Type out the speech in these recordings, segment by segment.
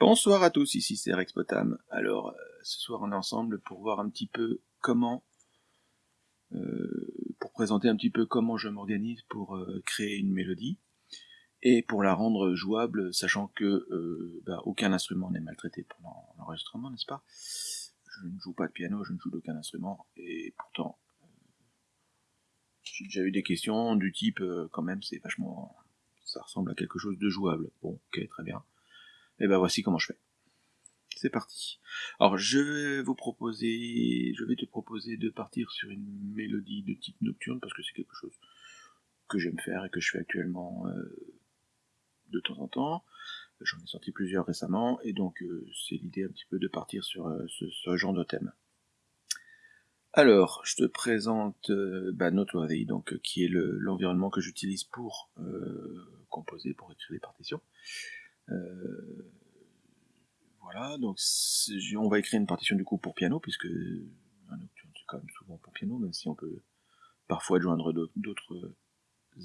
Bonsoir à tous, ici c'est Rex Potam. Alors, euh, ce soir on est ensemble pour voir un petit peu comment, euh, pour présenter un petit peu comment je m'organise pour euh, créer une mélodie et pour la rendre jouable, sachant que bah, aucun instrument n'est maltraité pendant l'enregistrement, n'est-ce pas? Je ne joue pas de piano, je ne joue d'aucun instrument, et pourtant, j'ai déjà eu des questions du type, quand même, c'est vachement, ça ressemble à quelque chose de jouable. Bon, ok, très bien. Et ben voici comment je fais. C'est parti. Alors je vais vous proposer, je vais te proposer de partir sur une mélodie de type nocturne parce que c'est quelque chose que j'aime faire et que je fais actuellement euh, de temps en temps. J'en ai sorti plusieurs récemment et donc euh, c'est l'idée un petit peu de partir sur euh, ce, genre de thème. Alors, je te présente bah, Noteworthy, donc qui est l'environnement que j'utilise pour composer, pour écrire des partitions. Voilà, donc on va écrire une partition du coup pour piano, puisque un nocturne c'est quand même souvent pour piano, même si on peut parfois joindre d'autres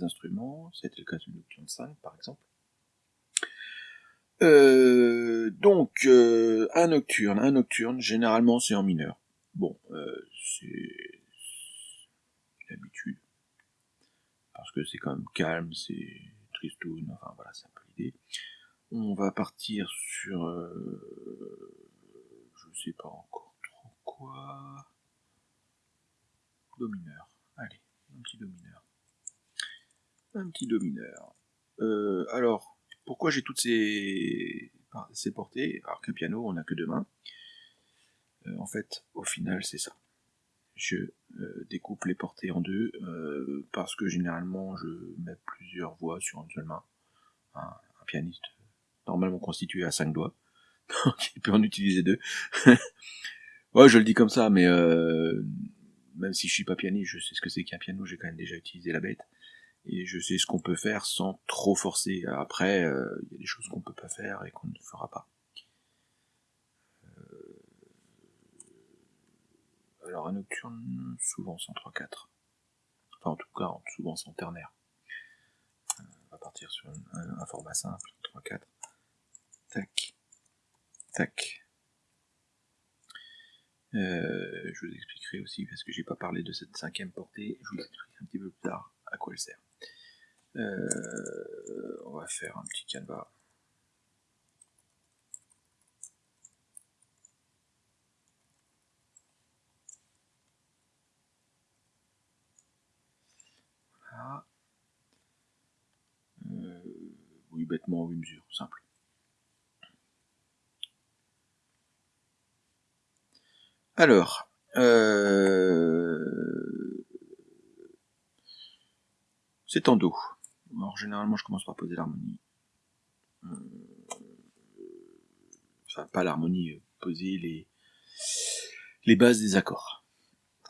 instruments. C'était le cas du nocturne 5 par exemple. Euh, donc, euh, un nocturne, un nocturne, généralement c'est en mineur. Bon, c'est l'habitude. Parce que c'est quand même calme, c'est tristoun, enfin voilà, c'est un peu l'idée. On va partir sur... Euh, je sais pas encore trop quoi. Domineur. Allez, un petit domineur. Un petit domineur. Euh, alors, pourquoi j'ai toutes ces, portées Alors qu'un piano, on n'a que deux mains? Euh, en fait, au final, c'est ça. Je découpe les portées en deux parce que généralement, je mets plusieurs voix sur une seule main. un pianiste normalement constitué à 5 doigts. Donc il peut en utiliser deux. ouais, je le dis comme ça, mais euh, même si je suis pas pianiste, je sais ce que c'est qu'un piano, j'ai quand même déjà utilisé la bête. Et je sais ce qu'on peut faire sans trop forcer. Après, euh, il y a des choses qu'on peut pas faire et qu'on ne fera pas. Euh, alors un nocturne, souvent sans 3-4. Enfin en tout cas, souvent sans ternaire. on va partir sur un, un format simple, 3-4. Tac. Tac. Euh, je vous expliquerai aussi, parce que j'ai pas parlé de cette cinquième portée, je vous expliquerai un petit peu plus tard à quoi elle sert. Euh, on va faire un petit canevas. Voilà. Euh, oui, bêtement, une mesure, simple. Alors, euh... c'est en Do. Alors généralement je commence par poser l'harmonie. Euh, enfin pas l'harmonie, euh, poser les les bases des accords.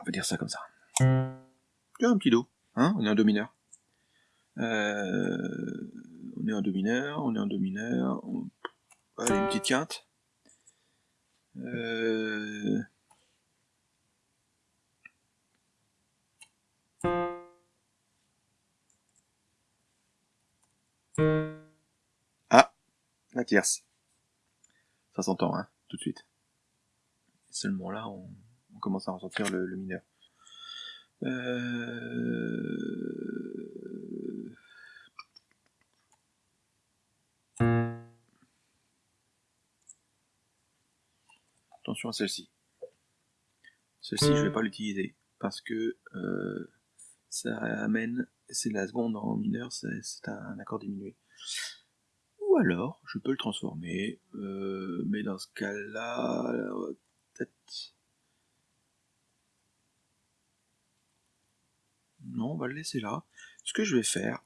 On va dire ça comme ça. un petit Do, hein On est en Do mineur. On est en Do mineur, on est en Do mineur. On... Allez, une petite quinte. Euh... Ah, la tierce. Ça s'entend, hein, tout de suite. Seulement là, on, commence à ressentir le, mineur. Euh... Attention à celle-ci. Celle-ci, je vais pas l'utiliser parce que euh, ça amène, c'est la seconde en mineur, c'est un accord diminué. Ou alors, je peux le transformer, euh, mais dans ce cas-là, peut-être... Non, on va le laisser là. Ce que je vais faire,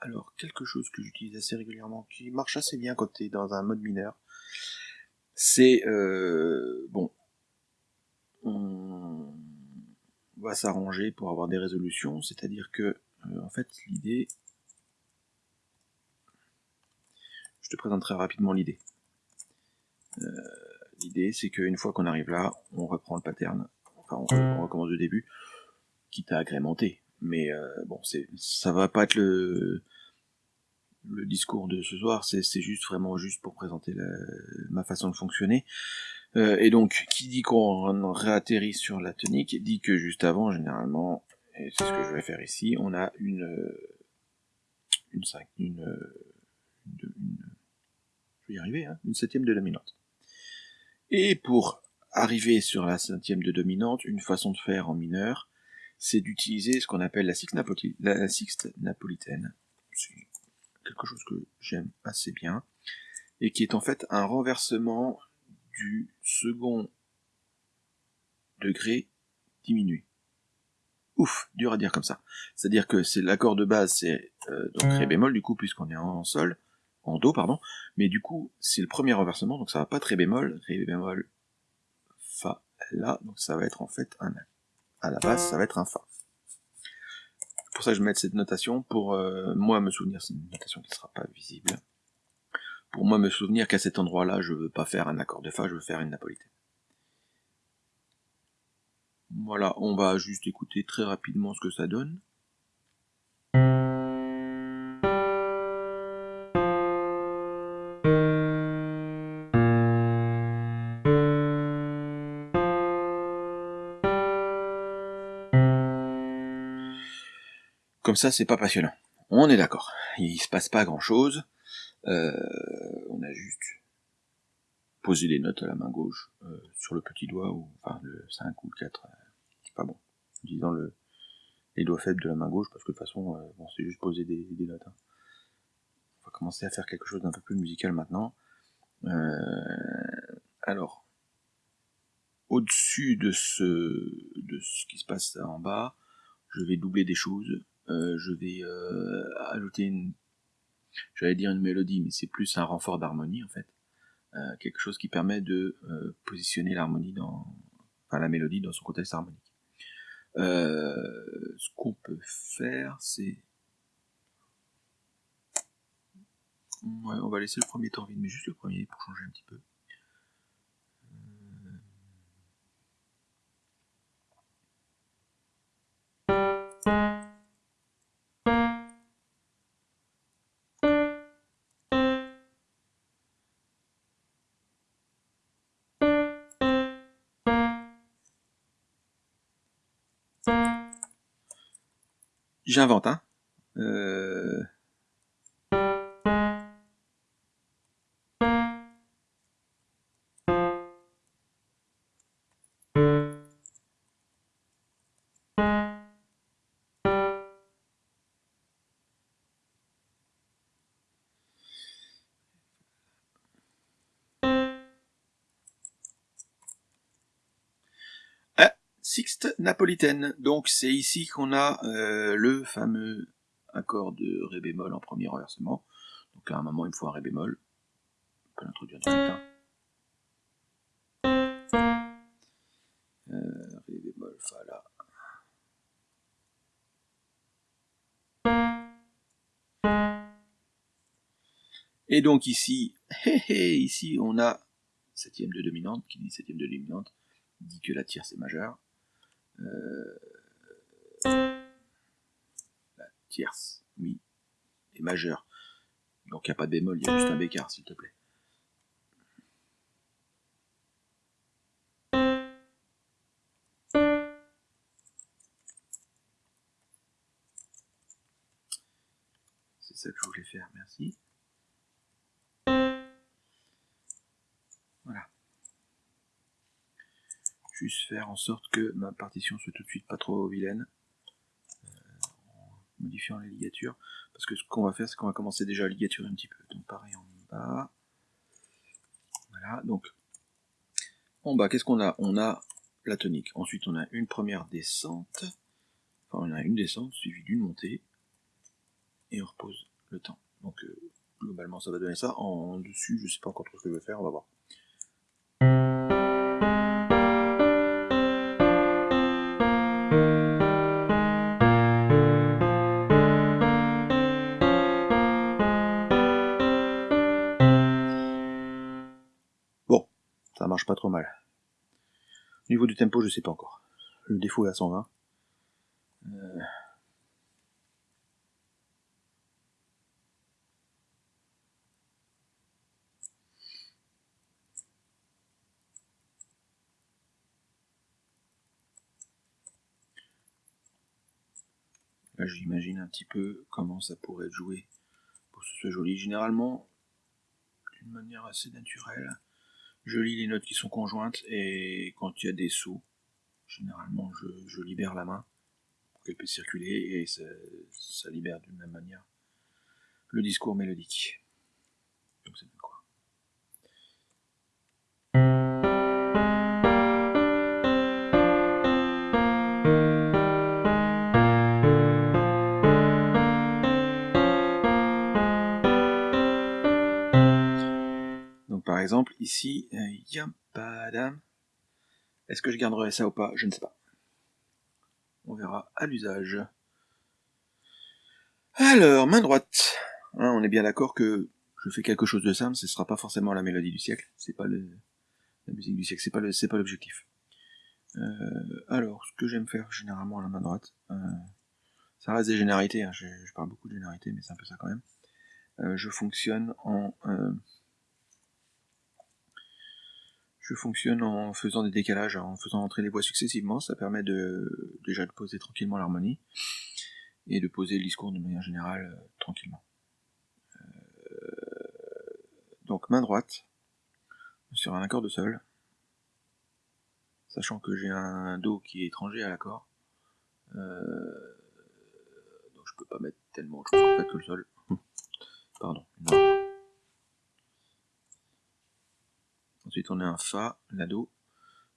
alors quelque chose que j'utilise assez régulièrement, qui marche assez bien quand tu dans un mode mineur, c'est, euh, bon, on va s'arranger pour avoir des résolutions, c'est-à-dire que, euh, en fait, l'idée, je te présenterai rapidement l'idée. Euh, l'idée, c'est qu'une fois qu'on arrive là, on reprend le pattern, enfin, on, recommence du début, quitte à agrémenter. Mais euh, bon, c'est, ça va pas être le le discours de ce soir, c'est juste vraiment juste pour présenter ma façon de fonctionner. Euh, et donc, qui dit qu'on réatterrit sur la tonique, dit que juste avant, généralement, et c'est ce que je vais faire ici, on a une, une, une, une, une je vais y arriver, hein, une septième de dominante. Et pour arriver sur la septième de dominante, une façon de faire en mineur, c'est d'utiliser ce qu'on appelle la sixte, la sixte napolitaine. C'est quelque chose que j'aime assez bien, et qui est en fait un renversement du second degré diminué. Ouf, dur à dire comme ça. C'est-à-dire que c'est l'accord de base, c'est euh, donc ré bémol du coup puisqu'on est en sol, en do pardon, mais du coup c'est le premier renversement donc ça va pas très bémol, ré bémol, fa, la, donc ça va être en fait un à la base ça va être un fa. Pour ça je vais mettre cette notation pour euh, moi me souvenir, c'est une notation qui ne sera pas visible pour moi me souvenir qu'à cet endroit-là, je veux pas faire un accord de Fa, je veux faire une napolitaine. Voilà, on va juste écouter très rapidement ce que ça donne. Comme ça, c'est pas passionnant. On est d'accord. Il se passe pas grand chose. Euh, juste posé les notes à la main gauche euh, sur le petit doigt, ou enfin le 5 ou le 4, c'est pas bon. Disons le, les doigts faibles de la main gauche, parce que de toute façon, euh, bon, c'est juste poser des, notes. Hein. On va commencer à faire quelque chose d'un peu plus musical maintenant. alors, au-dessus de ce, de ce qui se passe en bas, je vais doubler des choses. je vais ajouter une j'allais dire une mélodie, mais c'est plus un renfort d'harmonie en fait. Euh, quelque chose qui permet de euh, positionner l'harmonie dans, enfin la mélodie dans son contexte harmonique. Euh, ce qu'on peut faire, c'est Ouais, on va laisser le premier temps vide, mais juste le premier pour changer un petit peu. J'invente, hein. Euh... napolitaine. Donc c'est ici qu'on a euh, le fameux accord de ré bémol en premier renversement. Donc à un moment il me faut un ré bémol. On peut l'introduire direct. Hein. Euh, ré bémol, fa là. Et donc ici, ici on a septième de dominante, qui dit septième de dominante, dit que la tierce est majeure. Euh, la tierce, mi, est majeure. Donc il n'y a pas de bémol, il y a juste un bécard, s'il te plaît. C'est ça que je voulais faire, merci. Juste faire en sorte que ma partition soit tout de suite pas trop vilaine euh, en modifiant les ligatures. Parce que ce qu'on va faire c'est qu'on va commencer déjà à ligaturer un petit peu. Donc pareil en bas. Voilà. Donc en bas qu'est-ce qu'on a? On a la tonique. Ensuite on a une première descente. Enfin on a une descente suivie d'une montée. Et on repose le temps. Donc euh, globalement ça va donner ça. En dessus je sais pas encore trop ce que je vais faire. On va voir pas trop mal. Au niveau du tempo, je sais pas encore. Le défaut est à 120. Euh, là, j'imagine un petit peu comment ça pourrait être joué pour que ce soit joli. Généralement, d'une manière assez naturelle je lis les notes qui sont conjointes et quand il y a des sauts, généralement, je, libère la main pour qu'elle puisse circuler et ça, ça libère d'une même manière le discours mélodique. Donc c'est quoi? Par exemple, ici, Yampadam. Est-ce que je garderai ça ou pas? Je ne sais pas. On verra à l'usage. Alors, main droite. Hein, on est bien d'accord que je fais quelque chose de simple, ce sera pas forcément la mélodie du siècle, c'est pas le, la musique du siècle, c'est pas le, c'est pas l'objectif. Euh, alors, ce que j'aime faire généralement à la main droite, euh, ça reste des généralités, hein, je, parle beaucoup de généralités, mais c'est un peu ça quand même. Euh, je fonctionne en je fonctionne en faisant des décalages, en faisant entrer les voix successivement, ça permet de déjà de poser tranquillement l'harmonie et de poser le discours de manière générale tranquillement. Donc main droite, sur un accord de sol, sachant que j'ai un Do qui est étranger à l'accord, euh, donc je peux pas mettre tellement choses en fait que le sol. Pardon. Ensuite on a un Fa, la Do.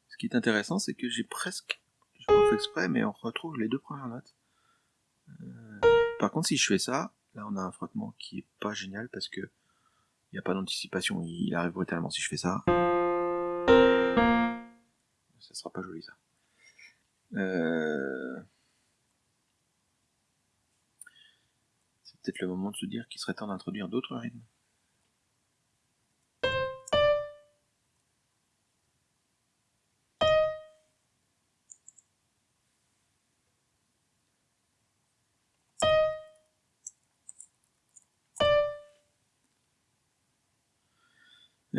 Ce qui est intéressant c'est que j'ai presque, je pas fait exprès, mais on retrouve les deux premières notes. Euh, par contre si je fais ça, là on a un frottement qui est pas génial parce que il n'y a pas d'anticipation, il arrive brutalement. Si je fais ça, ça sera pas joli ça. Euh, c'est peut-être le moment de se dire qu'il serait temps d'introduire d'autres rythmes.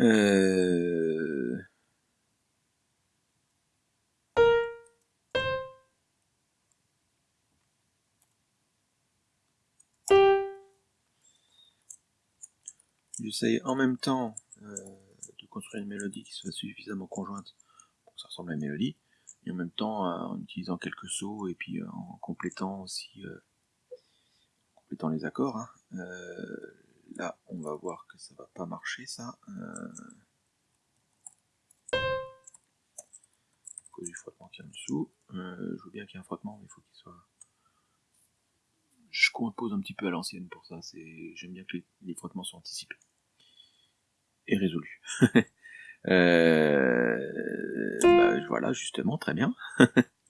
Euh... J'essaye en même temps euh, de construire une mélodie qui soit suffisamment conjointe pour que ça ressemble à une mélodie, et en même temps euh, en utilisant quelques sauts et puis euh, en complétant aussi complétant les accords. Hein. Là, on va voir que ça va pas marcher, ça. Euh... À cause du frottement qui est en dessous. Euh, je veux bien qu'il y ait un frottement, mais il faut qu'il soit... Je compose un petit peu à l'ancienne pour ça. J'aime bien que les, frottements soient anticipés. Et résolus. euh... bah, voilà, justement, très bien.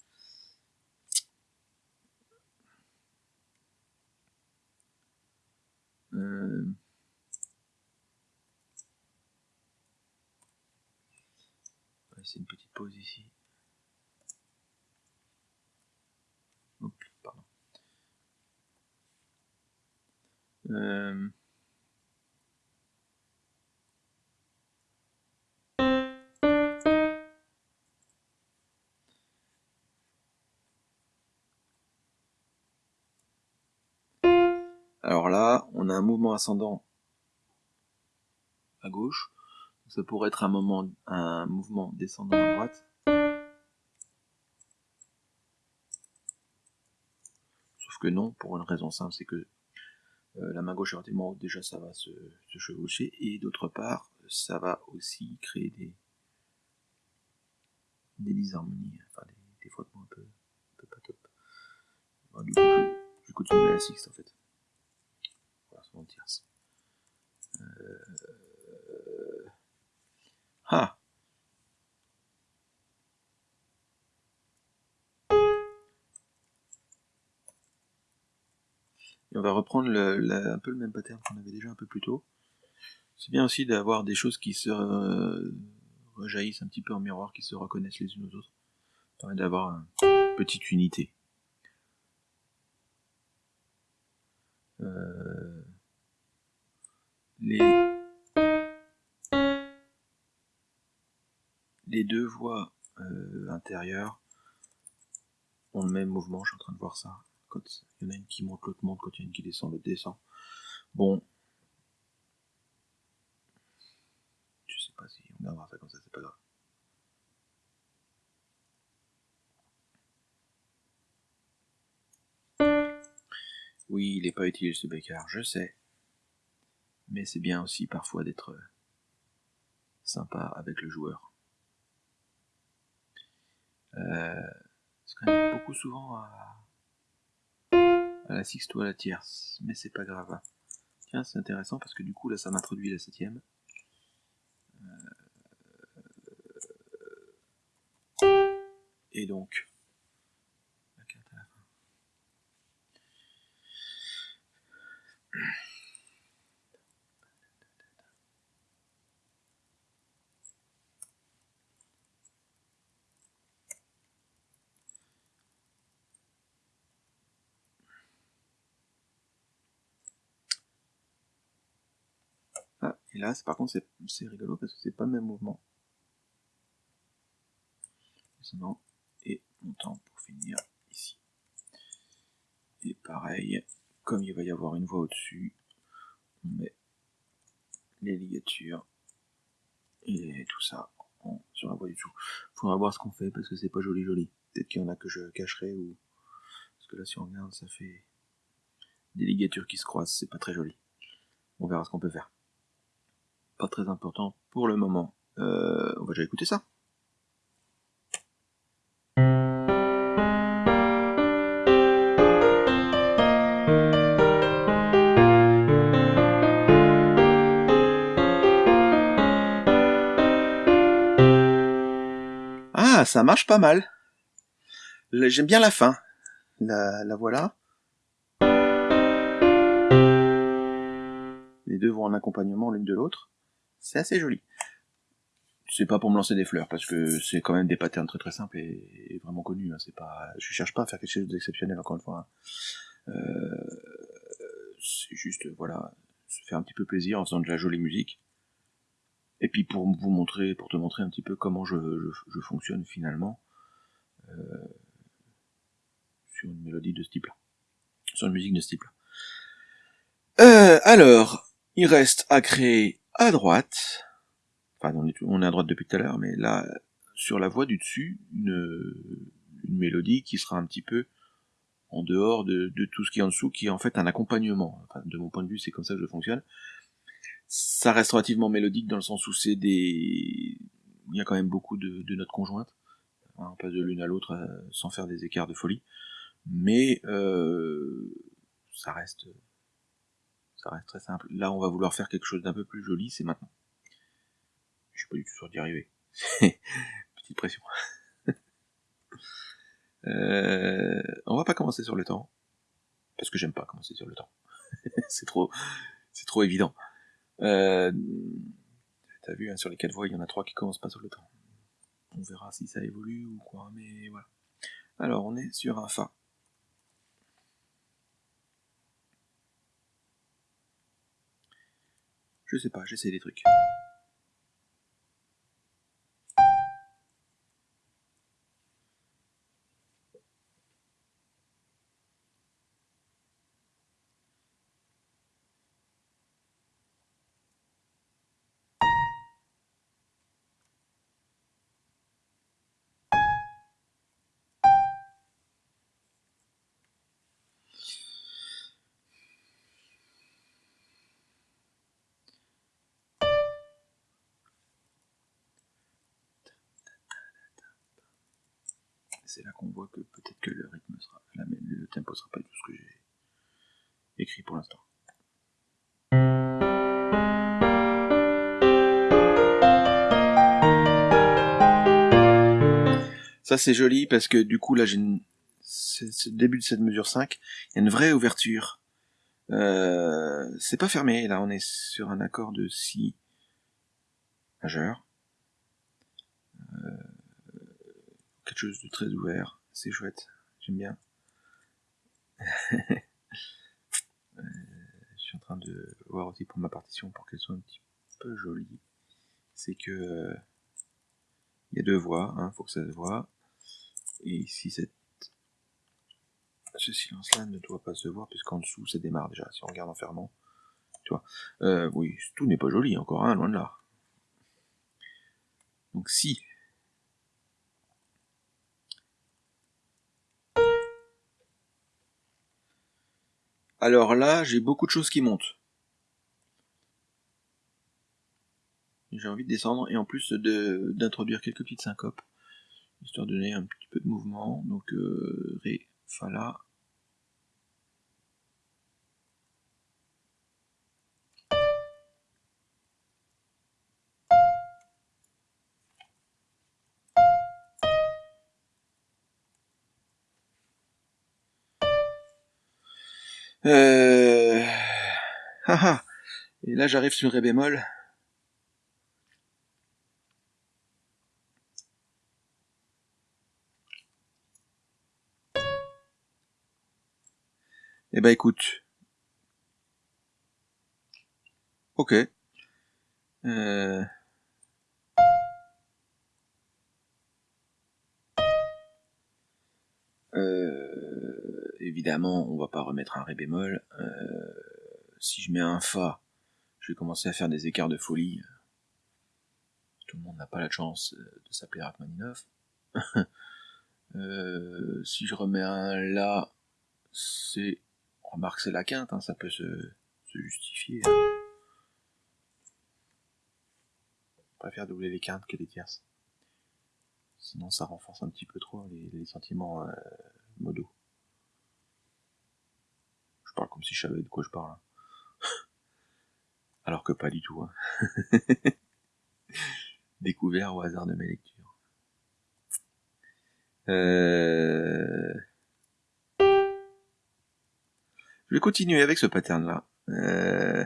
C'est une petite pause ici. Pardon. Euh... Alors là, on a un mouvement ascendant à gauche. Ça pourrait être un, moment, un mouvement descendant à droite. Sauf que non, pour une raison simple, c'est que euh, la main gauche est relativement haute, déjà ça va se, chevaucher, et d'autre part, ça va aussi créer des, des disharmonies, enfin des, frottements un peu, un peu pas top. du coup, je, je continue à la sixte en fait. Euh, ah. Et on va reprendre un peu le même pattern qu'on avait déjà un peu plus tôt. C'est bien aussi d'avoir des choses qui se rejaillissent un petit peu en miroir, qui se reconnaissent les unes aux autres. Ça permet d'avoir une petite unité. Euh, les, les deux voies euh, intérieures ont le même mouvement, je suis en train de voir ça. Quand il y en a une qui monte, l'autre monte. Quand il y en a une qui descend, l'autre descend. Bon. Je sais pas si on gardera ça comme ça, c'est pas grave. Oui, il n'est pas utile ce bécard, je sais. Mais c'est bien aussi parfois d'être sympa avec le joueur. Euh, c'est quand même beaucoup souvent à, la sixte ou à la tierce, mais c'est pas grave. Tiens, c'est intéressant parce que du coup là ça m'introduit la septième. Euh, et donc, la carte à la fin. Là, par contre, c'est rigolo parce que c'est pas le même mouvement. Et montant pour finir ici. Et pareil, comme il va y avoir une voie au-dessus, on met les ligatures et tout ça sur la voie du dessous. Faudra voir ce qu'on fait parce que c'est pas joli joli. Peut-être qu'il y en a que je cacherai ou parce que là si on regarde ça fait des ligatures qui se croisent, c'est pas très joli. On verra ce qu'on peut faire pas très important pour le moment. Euh, on va déjà écouter ça. Ah, ça marche pas mal. J'aime bien la fin. La, la voilà. Les deux vont en accompagnement l'une de l'autre. C'est assez joli. C'est pas pour me lancer des fleurs, parce que c'est quand même des patterns très très simples et, vraiment connus. Hein. C'est pas, je cherche pas à faire quelque chose d'exceptionnel encore une fois. Hein. Euh, c'est juste, voilà, se faire un petit peu plaisir en faisant de la jolie musique. Et puis pour vous montrer, pour te montrer un petit peu comment je, fonctionne finalement euh, sur une mélodie de ce type-là, sur une musique de ce type-là. Euh, alors, il reste à créer à droite, enfin on est, à droite depuis tout à l'heure, mais là, sur la voix du dessus, une, mélodie qui sera un petit peu en dehors de, tout ce qui est en dessous, qui est en fait un accompagnement. De mon point de vue, c'est comme ça que je fonctionne. Ça reste relativement mélodique dans le sens où c'est des... Il y a quand même beaucoup de, notes conjointes. Hein, on passe de l'une à l'autre euh, sans faire des écarts de folie. Mais euh, ça reste ça reste très simple. Là, on va vouloir faire quelque chose d'un peu plus joli, c'est maintenant. Je suis pas du tout sûr d'y arriver. Petite pression. euh, on va pas commencer sur le temps. Parce que j'aime pas commencer sur le temps. c'est trop, c'est trop évident. Euh, T'as vu, hein, sur les quatre voies, il y en a trois qui commencent pas sur le temps. On verra si ça évolue ou quoi, mais voilà. Alors, on est sur un Fa. Je sais pas, j'essaie des trucs. C'est là qu'on voit que peut-être que le rythme sera, le tempo sera pas tout ce que j'ai écrit pour l'instant. Ça c'est joli parce que du coup là j'ai une... le début de cette mesure 5, il y a une vraie ouverture. Euh, c'est pas fermé, là on est sur un accord de si majeur. Euh, quelque chose de très ouvert, c'est chouette, j'aime bien. Euh, je suis en train de voir aussi pour ma partition pour qu'elle soit un petit peu jolie. C'est que euh, il y a deux voix, il hein, faut que ça se voit. Et ici cette ce silence-là ne doit pas se voir puisqu'en dessous ça démarre déjà. Si on regarde en fermant, tu vois. Euh, oui, tout n'est pas joli encore, hein, loin de là. Donc si Alors là, j'ai beaucoup de choses qui montent. J'ai envie de descendre et en plus d'introduire quelques petites syncopes, histoire de donner un petit peu de mouvement. Donc euh, Ré, Fa, La. Euh... Ah, ah. Et là j'arrive sur Ré bémol. Eh ben écoute. Ok. Euh... Euh... Évidemment, on va pas remettre un ré bémol. Euh... Si je mets un fa, je vais commencer à faire des écarts de folie. Tout le monde n'a pas la chance de s'appeler Rachmaninoff. euh... Si je remets un la, c'est Remarque, c'est la quinte, hein, ça peut se, justifier. Hein. Je préfère doubler les quintes que les tierces. Sinon, ça renforce un petit peu trop les, sentiments euh, modaux. Je parle comme si je savais de quoi je parle. Hein. Alors que pas du tout. Découvert au hasard de mes lectures. Euh... Je vais continuer avec ce pattern-là. Euh,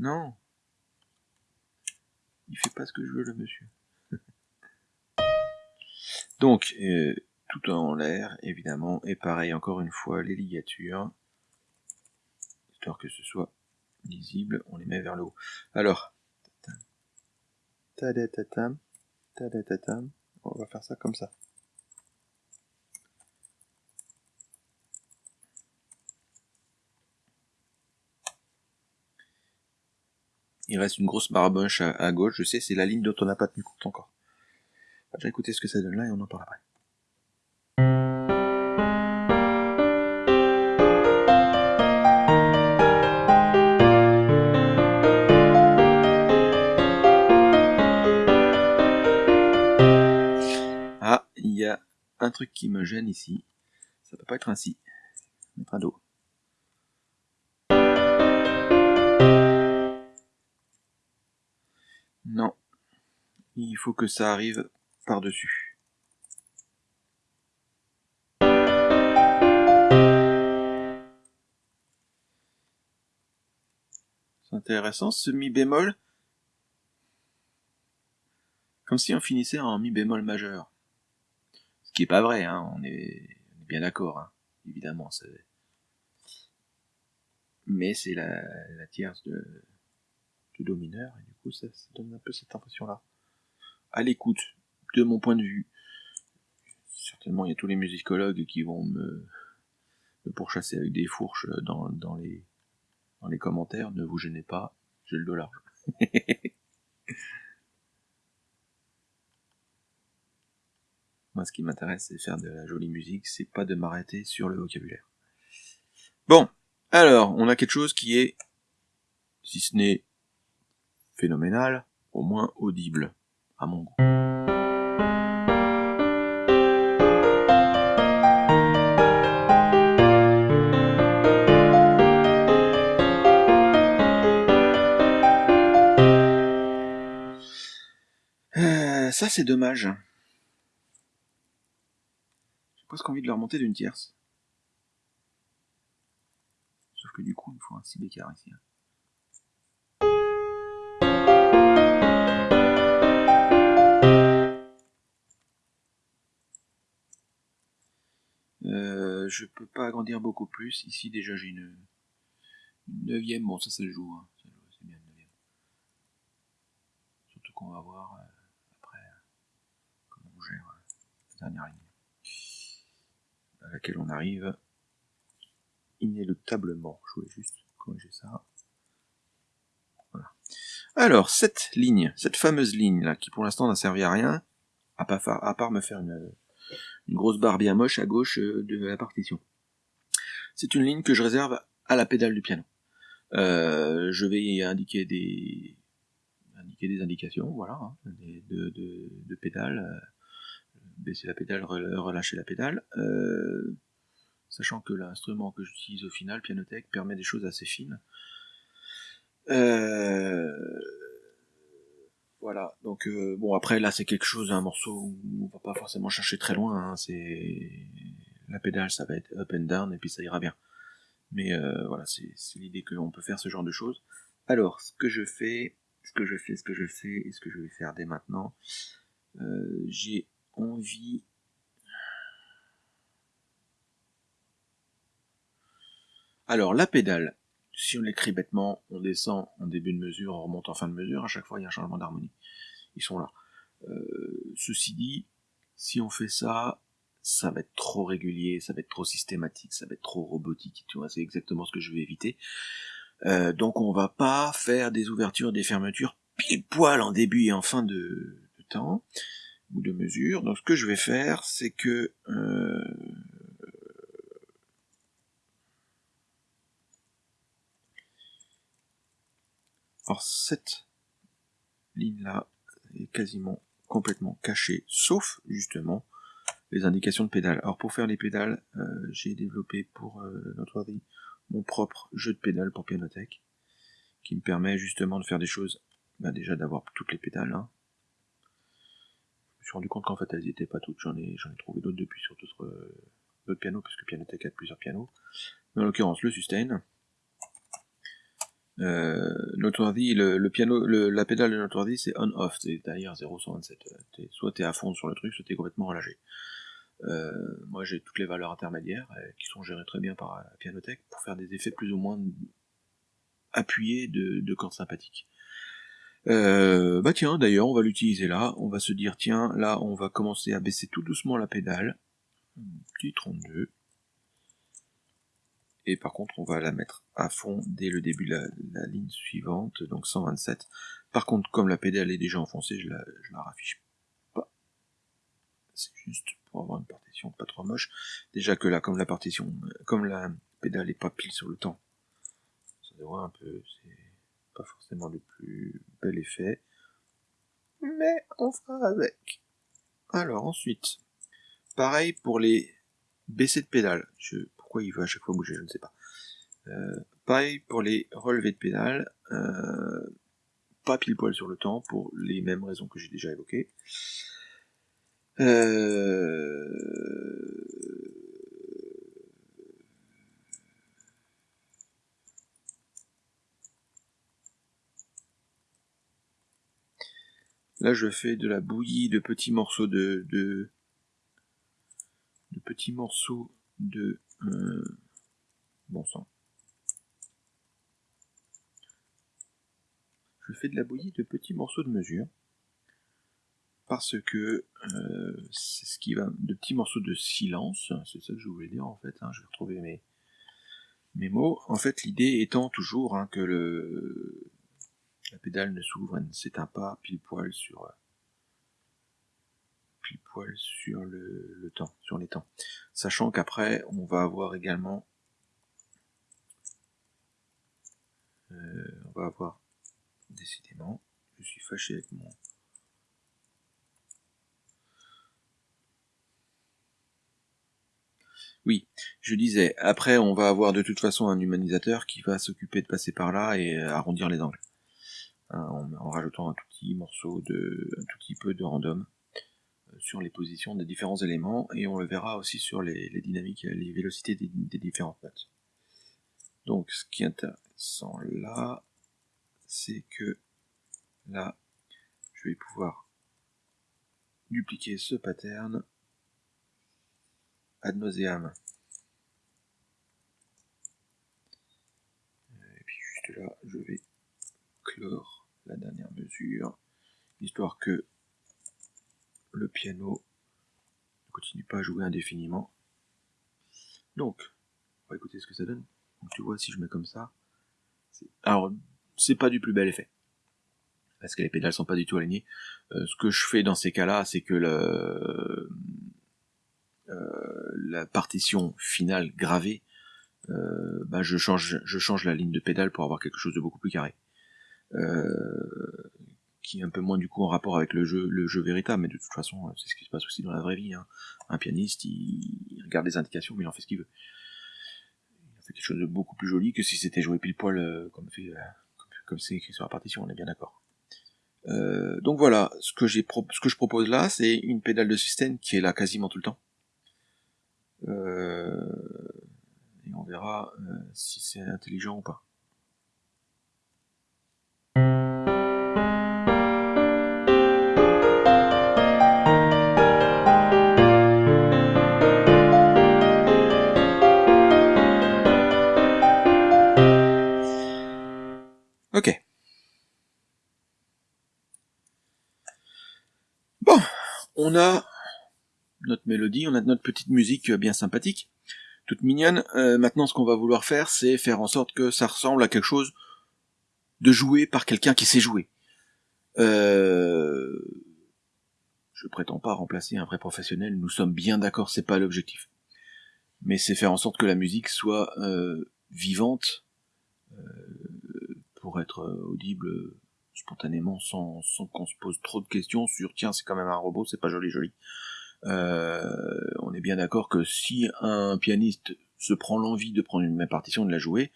non. Il fait pas ce que je veux, le monsieur. Donc, euh, tout en l'air, évidemment. Et pareil, encore une fois, les ligatures histoire que ce soit lisible, on les met vers le haut. Alors, on va faire ça comme ça. Il reste une grosse barboche à, gauche, je sais, c'est la ligne dont on n'a pas tenu compte encore. On va déjà écouter ce que ça donne là et on en parle après. un truc qui me gêne ici. Ça peut pas être ainsi. Mettre un do. Il faut que ça arrive par-dessus. C'est intéressant, ce mi bémol. Comme si on finissait en mi bémol majeur. Ce qui est pas vrai, hein, on, est, bien d'accord, hein, évidemment. Mais c'est la, tierce de, de Do mineur, et du coup ça, donne un peu cette impression-là. À l'écoute, de mon point de vue, certainement il y a tous les musicologues qui vont me, pourchasser avec des fourches dans, dans, les, dans les commentaires, ne vous gênez pas, j'ai le dos large. Moi, ce qui m'intéresse, c'est faire de la jolie musique, c'est pas de m'arrêter sur le vocabulaire. Bon, alors, on a quelque chose qui est, si ce n'est phénoménal, au moins audible, à mon goût. Euh, ça c'est dommage presque envie de le remonter d'une tierce. Sauf que du coup, il faut un si d'écart ici. Je peux pas agrandir beaucoup plus. Ici déjà j'ai une, neuvième, bon ça ça joue, hein. c'est bien une neuvième. Surtout qu'on va voir euh, après comment on gère la dernière ligne à laquelle on arrive inéluctablement. Je voulais juste corriger ça. Voilà. Alors, cette ligne, cette fameuse ligne là, qui pour l'instant n'a servi à rien, à, à part me faire une, une grosse barre bien moche à gauche euh, de la partition. C'est une ligne que je réserve à la pédale du piano. Euh, je vais y indiquer des, indiquer des indications, voilà, hein, de, de, de pédale, euh, baisser la pédale, relâcher la pédale, sachant que l'instrument que j'utilise au final, Pianotech, permet des choses assez fines. Voilà, donc euh, bon après là c'est quelque chose, un morceau où on va pas forcément chercher très loin, hein, c'est la pédale ça va être up and down et puis ça ira bien. Mais euh, voilà, c'est l'idée qu'on peut faire ce genre de choses. Alors, ce que je fais, ce que je fais, ce que je fais, et ce que je vais faire dès maintenant, euh, j'ai envie... Alors, la pédale, si on l'écrit bêtement, on descend en début de mesure, on remonte en fin de mesure, à chaque fois il y a un changement d'harmonie. Ils sont là. Euh, ceci dit, si on fait ça, ça va être trop régulier, ça va être trop systématique, ça va être trop robotique, tu vois, c'est exactement ce que je vais éviter. Euh, donc on va pas faire des ouvertures, des fermetures pile poil en début et en fin de, temps ou de mesure. Donc ce que je vais faire, c'est que euh, alors cette ligne là est quasiment complètement cachée, sauf justement les indications de pédales. Alors pour faire les pédales, euh, j'ai développé pour euh, notre vie mon propre jeu de pédales pour Pianotech, qui me permet justement de faire des choses, bah déjà d'avoir toutes les pédales. Hein. Je me suis rendu compte qu'en fait elles n'y étaient pas toutes, j'en ai, ai trouvé d'autres depuis sur d'autres, d'autres pianos, parce que Pianotech a plusieurs pianos. Mais en l'occurrence le sustain. Euh, Noteworthy, le, le piano, le, la pédale de Noteworthy c'est on-off, c'est-à-dire 0,127. Soit t'es à fond sur le truc, soit t'es complètement relâché. Euh, moi j'ai toutes les valeurs intermédiaires euh, qui sont gérées très bien par la Pianotech pour faire des effets plus ou moins appuyés de, de cordes sympathiques. Euh, bah tiens, d'ailleurs, on va l'utiliser là. On va se dire, tiens, là, on va commencer à baisser tout doucement la pédale. Petit 32. Par contre, on va la mettre à fond dès le début de la, ligne suivante, donc 127. Par contre, comme la pédale est déjà enfoncée, je la, la raffiche c'est juste pour avoir une partition pas trop moche. Déjà que là, comme la partition, comme la pédale est pas pile sur le temps, ça devrait un peu, c'est pas forcément le plus bel effet. Mais on fera avec. Alors ensuite, pareil pour les baissées de pédale. Je, pourquoi il veut à chaque fois bouger, je ne sais pas. Euh, pour les relevés de pédale. Euh, pas pile poil sur le temps pour les mêmes raisons que j'ai déjà évoquées. Euh, là, je fais de la bouillie de petits morceaux de, de, de petits morceaux de euh, bon sang. Je fais de la bouillie de petits morceaux de mesure parce que euh, c'est ce qui va de petits morceaux de silence, c'est ça que je voulais dire en fait, hein, je vais retrouver mes, mes mots. En fait, l'idée étant toujours hein, que le la pédale ne s'ouvre, ne s'éteint pas pile poil sur euh, pile poil sur le, le temps, sur les temps. Sachant qu'après, on va avoir également euh, on va avoir décidément, je suis fâché avec mon Oui, je disais, après on va avoir de toute façon un humanisateur qui va s'occuper de passer par là et arrondir les angles. Hein, en, rajoutant un tout petit morceau de, un tout petit peu de random sur les positions des différents éléments et on le verra aussi sur les, les dynamiques, les vélocités des, différentes notes. Donc ce qui est intéressant là, c'est que là, je vais pouvoir dupliquer ce pattern ad nauseam. Et puis juste là, je vais clore la dernière mesure, histoire que le piano ne continue pas à jouer indéfiniment. Donc, on va écouter ce que ça donne. Tu vois, si je mets comme ça, alors c'est pas du plus bel effet parce que les pédales sont pas du tout alignées. Euh, ce que je fais dans ces cas-là, c'est que euh, la partition finale gravée, euh, bah je change, je change la ligne de pédale pour avoir quelque chose de beaucoup plus carré, qui est un peu moins du coup en rapport avec le jeu, le jeu véritable. Mais de toute façon, c'est ce qui se passe aussi dans la vraie vie. Hein. Un pianiste, il, regarde les indications, mais il en fait ce qu'il veut. Il fait quelque chose de beaucoup plus joli que si c'était joué pile poil comme fait, comme c'est écrit sur la partition. On est bien d'accord. Euh, donc voilà, ce que, j'ai ce que je propose là, c'est une pédale de système qui est là quasiment tout le temps. Euh, et on verra euh, si c'est intelligent ou pas. On a notre mélodie, on a notre petite musique bien sympathique, toute mignonne. Euh, maintenant, ce qu'on va vouloir faire, c'est faire en sorte que ça ressemble à quelque chose de joué par quelqu'un qui sait jouer. Euh... Je prétends pas remplacer un vrai professionnel, nous sommes bien d'accord, c'est pas l'objectif. Mais c'est faire en sorte que la musique soit euh, vivante euh, pour être audible spontanément sans, qu'on se pose trop de questions sur tiens c'est quand même un robot, c'est pas joli joli. Euh, on est bien d'accord que si un pianiste se prend l'envie de prendre une même partition de la jouer,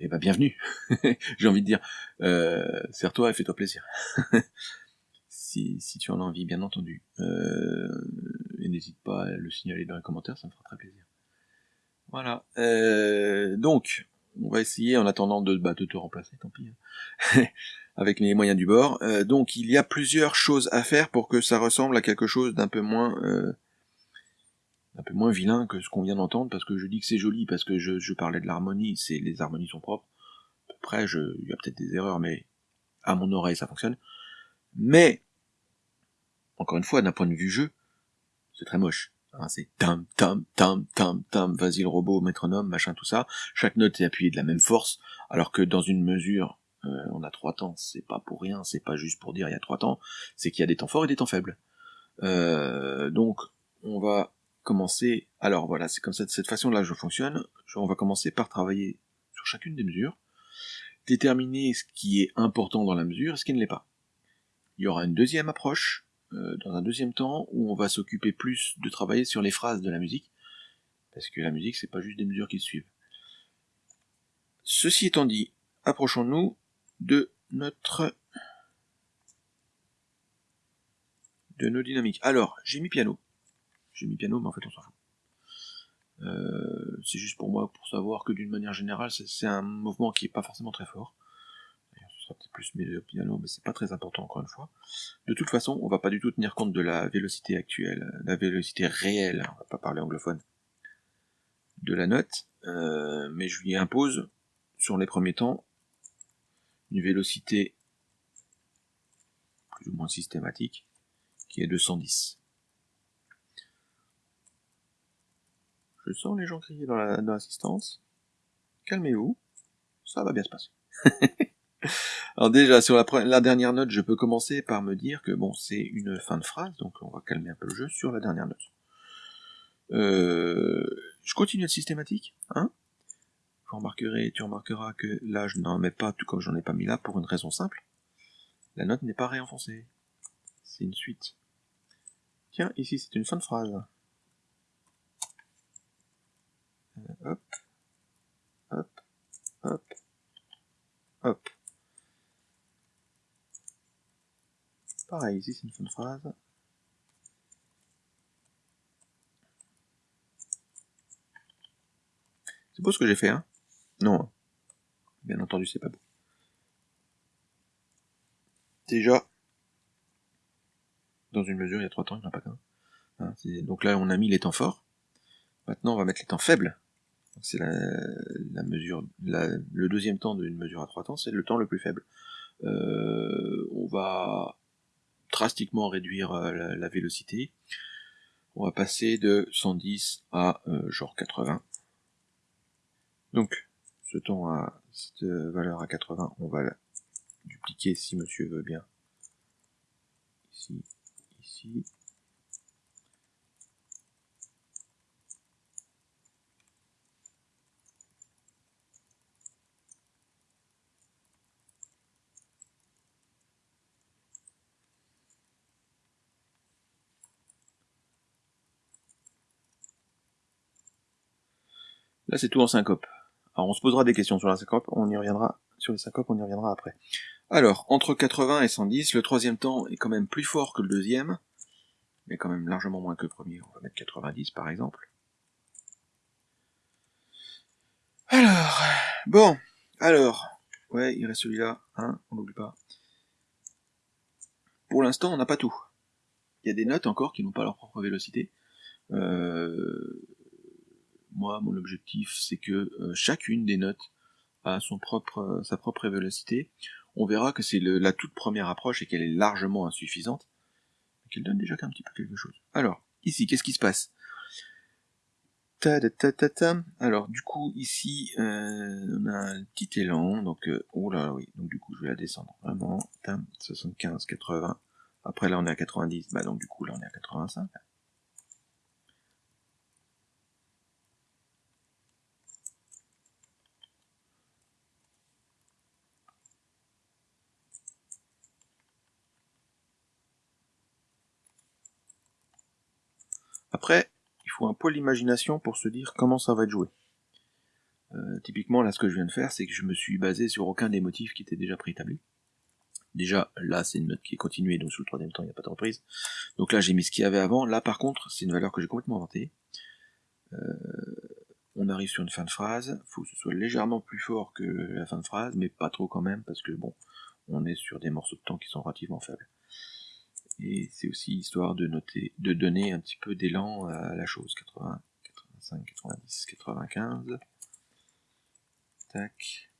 eh ben bienvenue. J'ai envie de dire, euh, serre-toi et fais-toi plaisir. si, si tu en as envie, bien entendu. Euh, et n'hésite pas à le signaler dans les commentaires, ça me fera très plaisir. Voilà. Donc, on va essayer en attendant de, bah, te remplacer, tant pis. Hein. avec les moyens du bord. Euh, donc il y a plusieurs choses à faire pour que ça ressemble à quelque chose d'un peu moins euh, un peu moins vilain que ce qu'on vient d'entendre, parce que je dis que c'est joli, parce que je, parlais de l'harmonie, c'est les harmonies sont propres. À peu près, je, il y a peut-être des erreurs, mais à mon oreille ça fonctionne. Mais encore une fois, d'un point de vue jeu, c'est très moche. Hein, c'est tam tam tam tam tam, vas-y le robot, métronome, machin, tout ça. Chaque note est appuyée de la même force, alors que dans une mesure euh, on a trois temps, c'est pas pour rien, c'est pas juste pour dire il y a trois temps, c'est qu'il y a des temps forts et des temps faibles. Euh, donc, on va commencer, alors voilà, c'est comme ça, de cette façon-là je fonctionne, on va commencer par travailler sur chacune des mesures, déterminer ce qui est important dans la mesure et ce qui ne l'est pas. Il y aura une deuxième approche, euh, dans un deuxième temps, où on va s'occuper plus de travailler sur les phrases de la musique, parce que la musique c'est pas juste des mesures qui suivent. Ceci étant dit, approchons-nous de notre de nos dynamiques. Alors, j'ai mis piano. J'ai mis piano, mais en fait on s'en fout. Euh, c'est juste pour moi, pour savoir que d'une manière générale, c'est un mouvement qui est pas forcément très fort. ce sera peut-être plus mis piano, mais c'est pas très important encore une fois. De toute façon, on va pas du tout tenir compte de la vélocité actuelle, la vélocité réelle, on va pas parler anglophone, de la note, euh, mais je lui impose, sur les premiers temps, une vélocité plus ou moins systématique qui est de 110. Je sens les gens crier dans l'assistance. Calmez-vous, ça va bien se passer. Alors déjà, sur la, la, dernière note, je peux commencer par me dire que bon, c'est une fin de phrase, donc on va calmer un peu le jeu sur la dernière note. Euh, je continue être systématique, hein? Vous remarquerez, tu remarqueras que là je n'en mets pas tout comme j'en ai pas mis là pour une raison simple. La note n'est pas réenfoncée. C'est une suite. Tiens, ici c'est une fin de phrase. Euh, hop, hop, hop, hop. Pareil, ici c'est une fin de phrase. C'est beau ce que j'ai fait, hein non. Bien entendu, c'est pas beau. Déjà, dans une mesure, il y a trois temps, il n'y en a pas qu'un. Hein, donc là, on a mis les temps forts. Maintenant, on va mettre les temps faibles. C'est la, mesure, le deuxième temps d'une mesure à trois temps, c'est le temps le plus faible. Euh, on va drastiquement réduire euh, la, vélocité. On va passer de 110 à euh, genre 80. Donc, ce temps à cette valeur à 80, on va la dupliquer si monsieur veut bien. Ici, ici, Là, c'est tout en syncope. Alors, on se posera des questions sur la syncope, on y reviendra, sur les syncopes, on y reviendra après. Alors, entre 80 et 110, le troisième temps est quand même plus fort que le deuxième, mais quand même largement moins que le premier. On va mettre 90, par exemple. Alors, bon, alors, ouais, il reste celui-là, hein, on n'oublie pas. Pour l'instant, on n'a pas tout. Il y a des notes encore qui n'ont pas leur propre vélocité. Euh, moi, mon objectif, c'est que euh, chacune des notes a son propre, euh, sa propre vélocité. On verra que c'est la toute première approche et qu'elle est largement insuffisante, qu'elle donne déjà un petit peu quelque chose. Alors, ici, qu'est-ce qui se passe? Ta, ta, ta, ta, Alors, du coup, ici, euh, on a un petit élan, donc, oh là, oui, donc du coup, je vais la descendre, vraiment, 75, 80, après là, on est à 90, bah donc du coup, là, on est à 85, Après, il faut un peu l'imagination pour se dire comment ça va être joué. Euh, typiquement, là, ce que je viens de faire, c'est que je me suis basé sur aucun des motifs qui étaient déjà préétablis. Déjà, là, c'est une note qui est continuée, donc sous le troisième temps, il n'y a pas de reprise. Donc là, j'ai mis ce qu'il y avait avant. Là, par contre, c'est une valeur que j'ai complètement inventée. Euh, on arrive sur une fin de phrase. Il faut que ce soit légèrement plus fort que la fin de phrase, mais pas trop quand même, parce que bon, on est sur des morceaux de temps qui sont relativement faibles et c'est aussi histoire de noter, de donner un petit peu d'élan à la chose. 80, 85, 90, 95. Tac.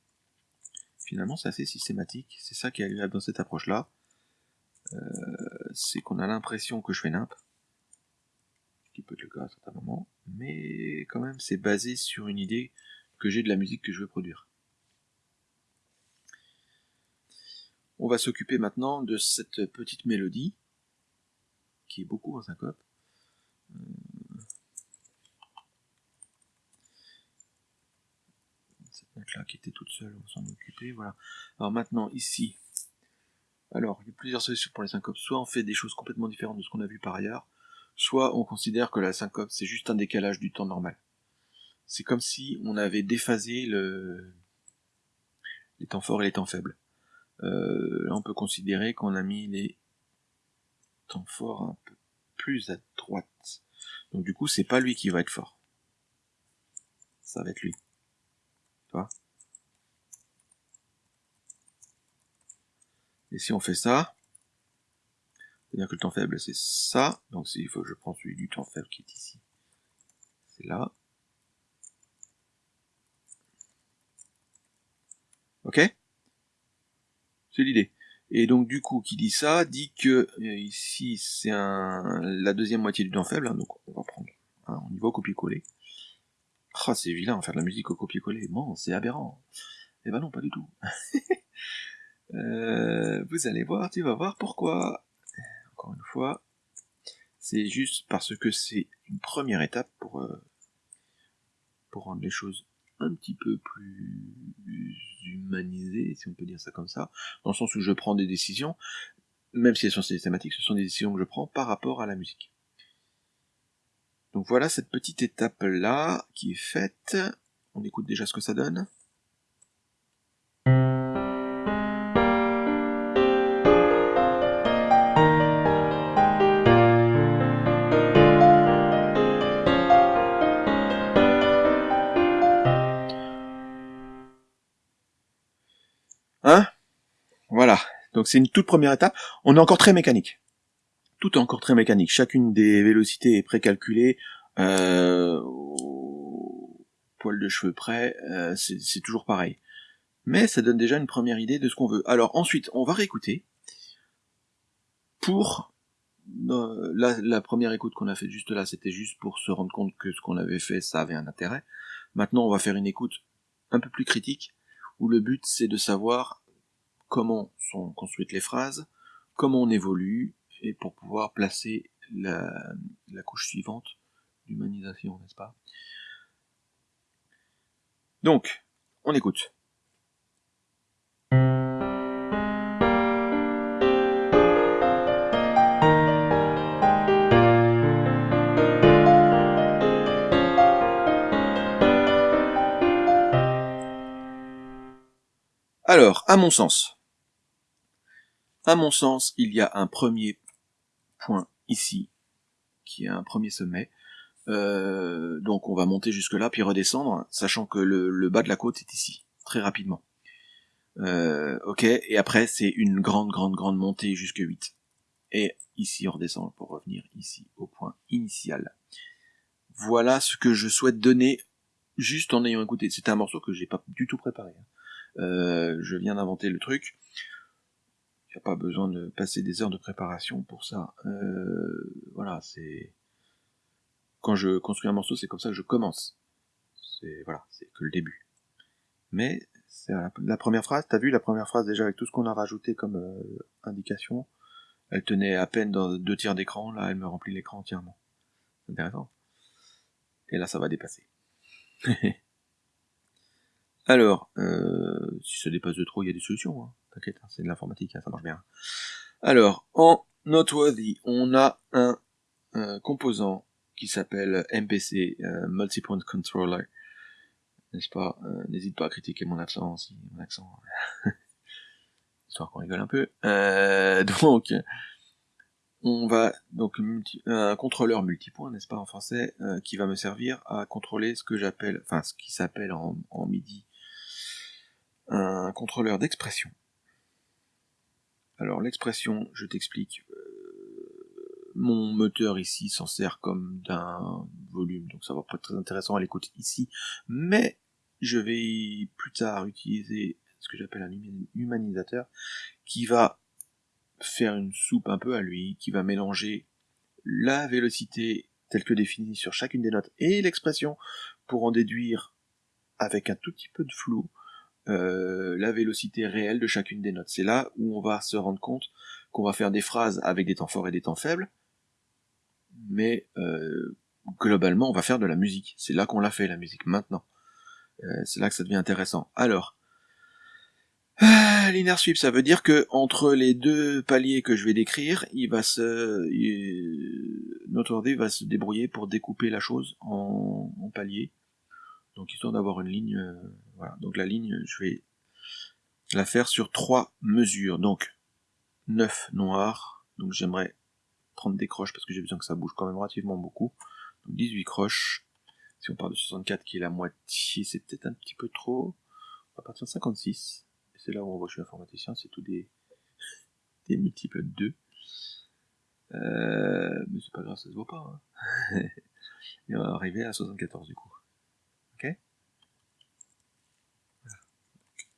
Finalement, c'est assez systématique. C'est ça qui est agréable dans cette approche-là. Euh, c'est qu'on a l'impression que je fais nimp. Ce qui peut être le cas à certains moments. Mais quand même, c'est basé sur une idée que j'ai de la musique que je veux produire. On va s'occuper maintenant de cette petite mélodie qui est beaucoup en syncope. Euh, cette note-là qui était toute seule, on s'en occuper, voilà. Alors maintenant, ici, alors, il y a plusieurs solutions pour les syncopes. Soit on fait des choses complètement différentes de ce qu'on a vu par ailleurs, soit on considère que la syncope, c'est juste un décalage du temps normal. C'est comme si on avait déphasé le... les temps forts et les temps faibles. Euh, là, on peut considérer qu'on a mis les temps fort un peu plus à droite. Donc du coup, c'est pas lui qui va être fort. Ça va être lui. Tu vois? Et si on fait ça, c'est-à-dire que le temps faible, c'est ça. Donc il faut je prends celui du temps faible qui est ici. C'est là. Ok? C'est l'idée. Et donc du coup, qui dit ça, dit que euh, ici c'est la deuxième moitié du temps faible, hein, donc on va prendre, hein, on y va au copier-coller. Ah, c'est vilain, faire de la musique au copier-coller, bon, c'est aberrant. Eh ben non, pas du tout. euh, vous allez voir, tu vas voir pourquoi. Encore une fois, c'est juste parce que c'est une première étape pour, euh, pour rendre les choses un petit peu plus humanisé, si on peut dire ça comme ça, dans le sens où je prends des décisions, même si elles sont systématiques, ce sont des décisions que je prends par rapport à la musique. Donc voilà cette petite étape-là qui est faite. On écoute déjà ce que ça donne. Donc c'est une toute première étape. On est encore très mécanique. Tout est encore très mécanique. Chacune des vélocités est précalculée euh, poil de cheveux près, euh, c'est toujours pareil. Mais ça donne déjà une première idée de ce qu'on veut. Alors ensuite, on va réécouter pour euh, la, première écoute qu'on a faite juste là, c'était juste pour se rendre compte que ce qu'on avait fait, ça avait un intérêt. Maintenant, on va faire une écoute un peu plus critique, où le but c'est de savoir comment sont construites les phrases, comment on évolue, et pour pouvoir placer la, couche suivante d'humanisation, n'est-ce pas? Donc, on écoute. Alors, à mon sens, à mon sens, il y a un premier point ici, qui est un premier sommet. Euh, donc on va monter jusque là, puis redescendre, sachant que le, bas de la côte est ici, très rapidement. Euh, ok, et après c'est une grande, grande, grande montée jusque 8. Et ici on redescend pour revenir ici au point initial. Voilà ce que je souhaite donner juste en ayant écouté. C'était un morceau que j'ai pas du tout préparé. Hein. Euh, je viens d'inventer le truc. Il n'y a pas besoin de passer des heures de préparation pour ça. Euh, voilà, c'est quand je construis un morceau, c'est comme ça que je commence. C'est voilà, c'est que le début. Mais c'est la, première phrase. T'as vu la première phrase déjà avec tout ce qu'on a rajouté comme euh, indication? Elle tenait à peine dans deux tiers d'écran. Là, elle me remplit l'écran entièrement. C'est intéressant. Et là, ça va dépasser. Alors, euh, si ça dépasse de trop, il y a des solutions. Hein. Hein, c'est de l'informatique, hein, ça marche bien. Alors, en Noteworthy, on a un, composant qui s'appelle MPC, euh, Multipoint Controller. N'est-ce pas? Euh, N'hésite pas à critiquer mon accent aussi, mon accent. Histoire qu'on rigole un peu. Euh, donc, on va donc un contrôleur multipoint, n'est-ce pas en français, euh, qui va me servir à contrôler ce que j'appelle, enfin ce qui s'appelle en MIDI un contrôleur d'expression. Alors l'expression, je t'explique, euh, mon moteur ici s'en sert comme d'un volume, donc ça va pas être très intéressant à l'écoute ici, mais je vais plus tard utiliser ce que j'appelle un humanisateur, qui va faire une soupe un peu à lui, qui va mélanger la vélocité telle que définie sur chacune des notes et l'expression pour en déduire avec un tout petit peu de flou euh, la vélocité réelle de chacune des notes. C'est là où on va se rendre compte qu'on va faire des phrases avec des temps forts et des temps faibles, mais euh, globalement on va faire de la musique. C'est là qu'on l'a fait la musique maintenant. Euh, c'est là que ça devient intéressant. Alors, linear sweep, ça veut dire que entre les deux paliers que je vais décrire, il va se, notre ordi va se débrouiller pour découper la chose en, en paliers. Donc histoire d'avoir une ligne, voilà. Donc la ligne, je vais la faire sur trois mesures. Donc 9 noirs, donc j'aimerais prendre des croches parce que j'ai besoin que ça bouge quand même relativement beaucoup. Donc 18 croches. Si on part de 64 qui est la moitié, c'est peut-être un petit peu trop. On va partir de 56. Et c'est là où on voit que je suis informaticien, c'est tout des, multiples de 2. Euh, mais c'est pas grave, ça se voit pas. Hein. Et on va arriver à 74 du coup.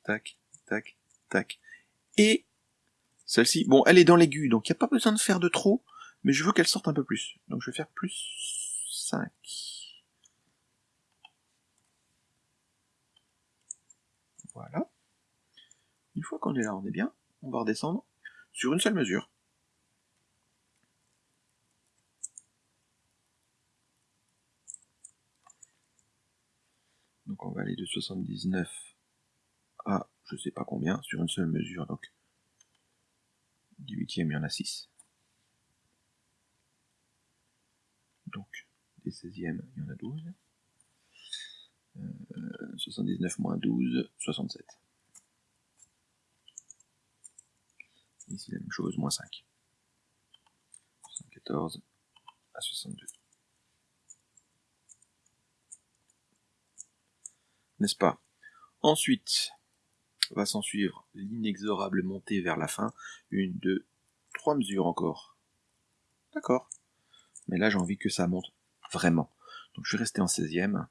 Tac, tac, tac. Et celle-ci, bon, elle est dans l'aigu, donc il n'y a pas besoin de faire de trop, mais je veux qu'elle sorte un peu plus. Donc je vais faire plus 5. Voilà. Une fois qu'on est là, on est bien. On va redescendre sur une seule mesure. Donc on va aller de 79 à je sais pas combien sur une seule mesure. Donc du huitième, il y en a 6. Donc des 16e, il y en a 12. 79 moins 12, 67. Ici la même chose, moins 5. 74 à 62. N'est-ce pas? Ensuite, va s'en suivre l'inexorable montée vers la fin. Une, deux, trois mesures encore. D'accord. Mais là, j'ai envie que ça monte vraiment. Donc je vais rester en 16e.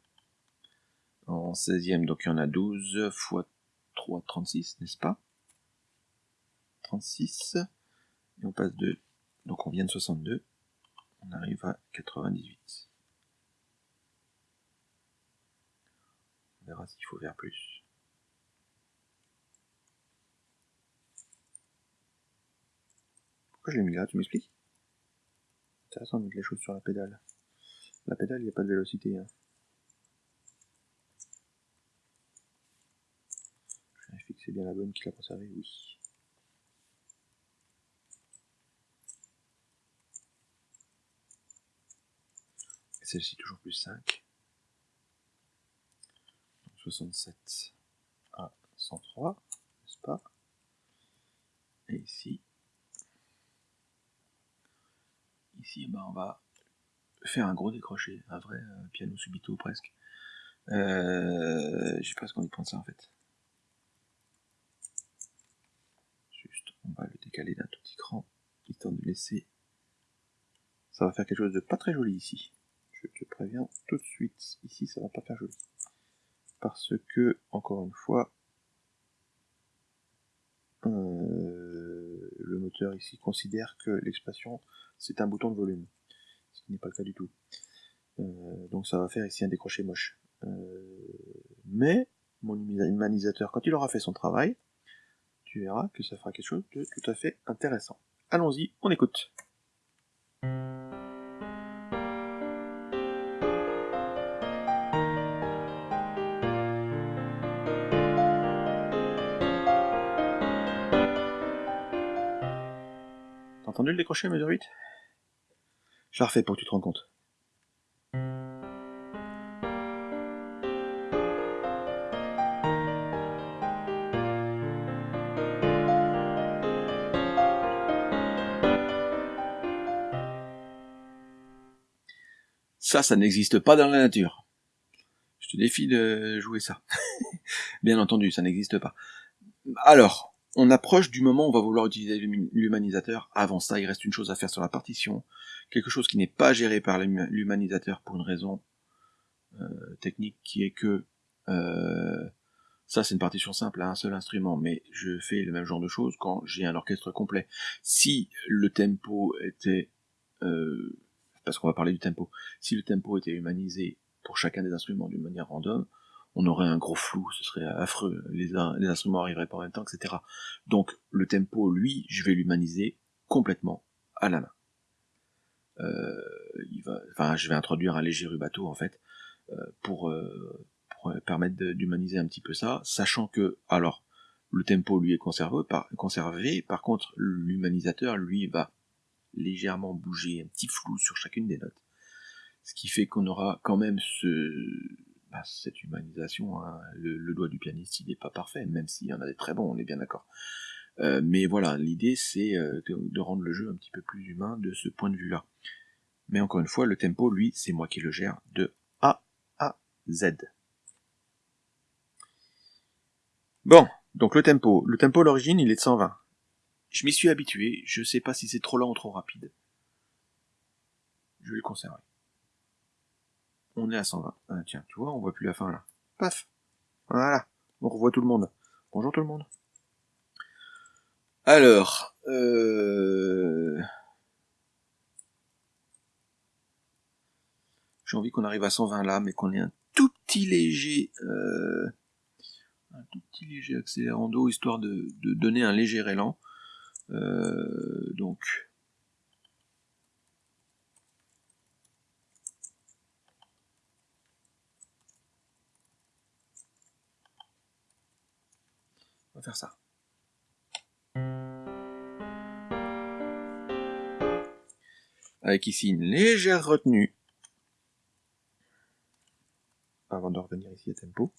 En 16e, donc il y en a 12 fois 3, 36, n'est-ce pas? 36. Et on passe de... Donc on vient de 62. On arrive à 98. On verra s'il faut faire plus. Pourquoi je l'ai mis là Tu m'expliques? Intéressant de mettre les choses sur la pédale. La pédale, il n'y a pas de vélocité. Hein. Je vérifie que c'est bien la bonne qui l'a conservé, oui. Et celle-ci toujours plus 5. 67 à 103, n'est-ce pas? Et ici, ici, eh ben, on va faire un gros décroché, un vrai euh, piano subito presque. Euh, J'ai ce qu'on y pense ça en fait. Juste, on va le décaler d'un tout petit cran, histoire de laisser. Ça va faire quelque chose de pas très joli ici. Je te préviens tout de suite. Ici, ça va pas faire joli. Parce que, encore une fois, euh, le moteur ici considère que l'expression c'est un bouton de volume, ce qui n'est pas le cas du tout. Euh, donc ça va faire ici un décroché moche. Euh, mais mon humanisateur, quand il aura fait son travail, tu verras que ça fera quelque chose de tout à fait intéressant. Allons-y, on écoute. Entendu le décroché, mesure 8 Je la refais pour que tu te rends compte. Ça, ça n'existe pas dans la nature. Je te défie de jouer ça. Bien entendu, ça n'existe pas. Alors, on approche du moment où on va vouloir utiliser l'humanisateur. Avant ça, il reste une chose à faire sur la partition. Quelque chose qui n'est pas géré par l'humanisateur pour une raison euh, technique qui est que euh, ça c'est une partition simple à un seul instrument, mais je fais le même genre de choses quand j'ai un orchestre complet. Si le tempo était... Euh, parce qu'on va parler du tempo. Si le tempo était humanisé pour chacun des instruments d'une manière random, on aurait un gros flou, ce serait affreux, les, instruments arriveraient pas en même temps, etc. Donc le tempo, lui, je vais l'humaniser complètement à la main. Euh, enfin, je vais introduire un léger rubato en fait euh, pour, euh, pour permettre d'humaniser un petit peu ça, sachant que alors le tempo lui est conservé, par, conservé par contre l'humanisateur lui va légèrement bouger un petit flou sur chacune des notes, ce qui fait qu'on aura quand même ce bah, cette humanisation, hein, le, doigt du pianiste il n'est pas parfait, même s'il y en a des très bons, on est bien d'accord. Euh, mais voilà, l'idée c'est euh, de, rendre le jeu un petit peu plus humain de ce point de vue-là. Mais encore une fois, le tempo, lui, c'est moi qui le gère de A à Z. Bon, donc le tempo. Le tempo, l'origine, il est de 120. Je m'y suis habitué, je sais pas si c'est trop lent ou trop rapide. Je vais le conserver on est à 120. Ah, tiens, tu vois, on voit plus la fin là. Paf Voilà, on revoit tout le monde. Bonjour tout le monde. Alors, euh... j'ai envie qu'on arrive à 120 là, mais qu'on ait un tout petit léger, euh... un tout petit léger accélérando, histoire de, de donner un léger élan. Euh... Donc, faire ça. Avec ici une légère retenue. Avant de revenir ici à tempo.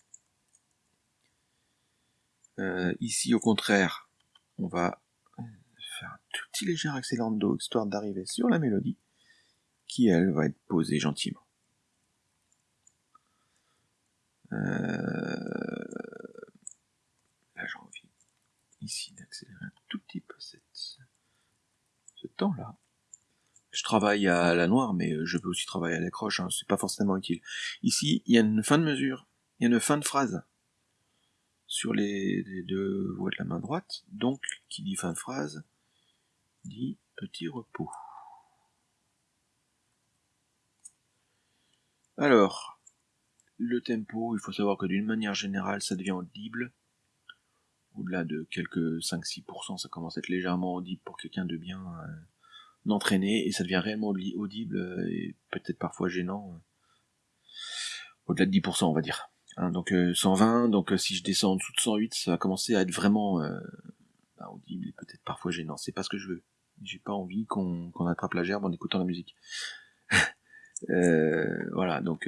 Euh, ici, au contraire, on va faire un tout petit léger accélérando, histoire d'arriver sur la mélodie, qui, elle, va être posée gentiment. Euh, ici d'accélérer un tout petit peu cette, ce temps-là. Je travaille à la noire, mais je peux aussi travailler à l'accroche, hein, c'est pas forcément utile. Ici, il y a une fin de mesure, il y a une fin de phrase sur les, deux voies de la main droite, donc qui dit fin de phrase dit petit repos. Alors, le tempo, il faut savoir que d'une manière générale, ça devient audible. Au-delà de quelques 5-6%, ça commence à être légèrement audible pour quelqu'un de bien euh, entraîné, et ça devient réellement audible, euh, et peut-être parfois gênant. Euh, au-delà de 10%, on va dire. Hein, donc 120, donc si je descends en dessous de 108, ça va commencer à être vraiment bah, audible et peut-être parfois gênant. C'est pas ce que je veux. J'ai pas envie qu'on attrape la gerbe en écoutant la musique. voilà, donc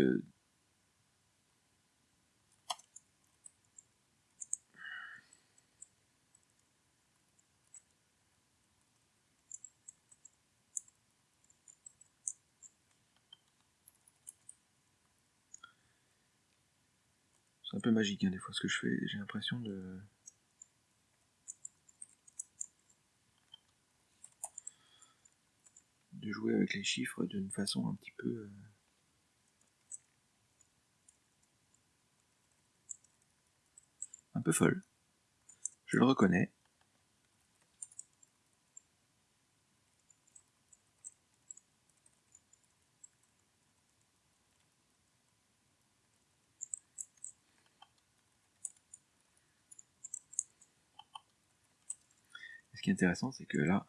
C'est un peu magique hein, des fois ce que je fais. J'ai l'impression de... de jouer avec les chiffres d'une façon un petit peu... Euh, un peu folle. Je le reconnais. Qui est intéressant, c'est que là,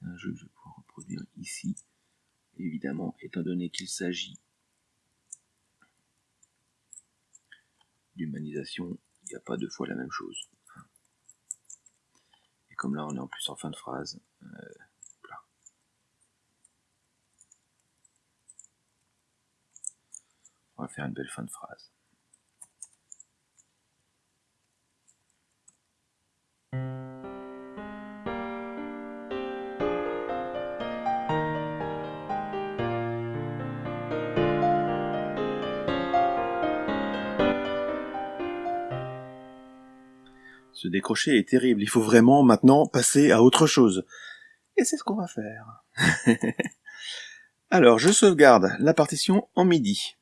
c'est un jeu que je vais pouvoir reproduire ici. Évidemment, étant donné qu'il s'agit d'humanisation, il n'y a pas deux fois la même chose. Et comme là, on est en plus en fin de phrase, euh, on va faire une belle fin de phrase. Ce décroché est terrible, il faut vraiment maintenant passer à autre chose. Et c'est ce qu'on va faire. Alors, je sauvegarde la partition en MIDI.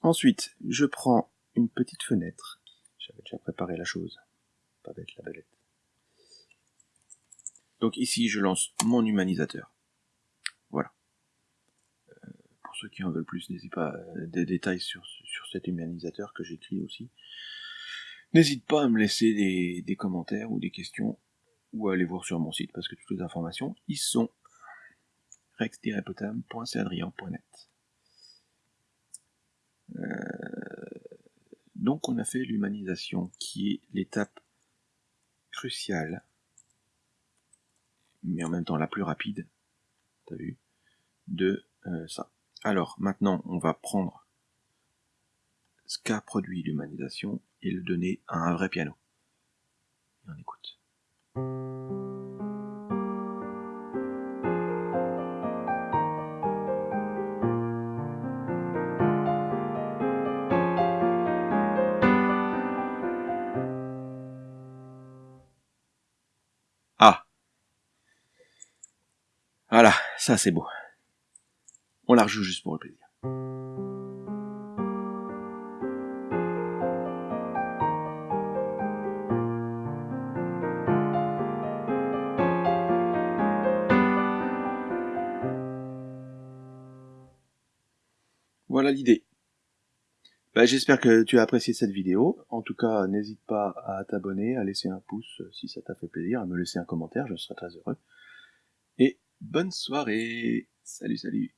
Ensuite, je prends une petite fenêtre. J'avais déjà préparé la chose. Pas bête la balette. Donc ici, je lance mon humanisateur. Voilà. Euh, pour ceux qui en veulent plus, n'hésitez pas des détails sur cet humanisateur que j'écris aussi. N'hésite pas à me laisser des, commentaires ou des questions ou à aller voir sur mon site parce que toutes les informations y sont. rex-potam.cadrian.net euh, donc on a fait l'humanisation qui est l'étape cruciale mais en même temps la plus rapide t'as vu de euh, ça. Alors maintenant on va prendre ce qu'a produit l'humanisation et le donner à un vrai piano. Et on écoute. Ah Voilà, ça c'est beau. On la rejoue juste pour le plaisir. L'idée. Bah, j'espère que tu as apprécié cette vidéo. En tout cas, n'hésite pas à t'abonner, à laisser un pouce si ça t'a fait plaisir, à me laisser un commentaire, je serai très heureux. Et bonne soirée Salut, salut